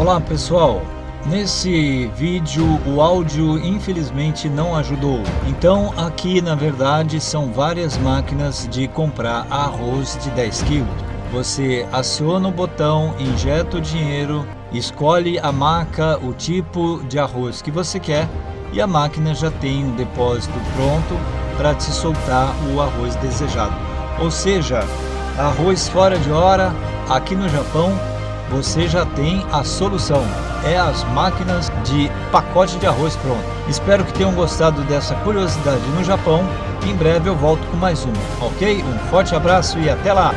Olá pessoal, nesse vídeo o áudio infelizmente não ajudou, então aqui na verdade são várias máquinas de comprar arroz de 10 kg. Você aciona o botão, injeta o dinheiro, escolhe a marca, o tipo de arroz que você quer e a máquina já tem um depósito pronto para te soltar o arroz desejado. Ou seja, arroz fora de hora, aqui no Japão você já tem a solução. É as máquinas de pacote de arroz pronto. Espero que tenham gostado dessa curiosidade no Japão. Em breve eu volto com mais uma, ok? Um forte abraço e até lá!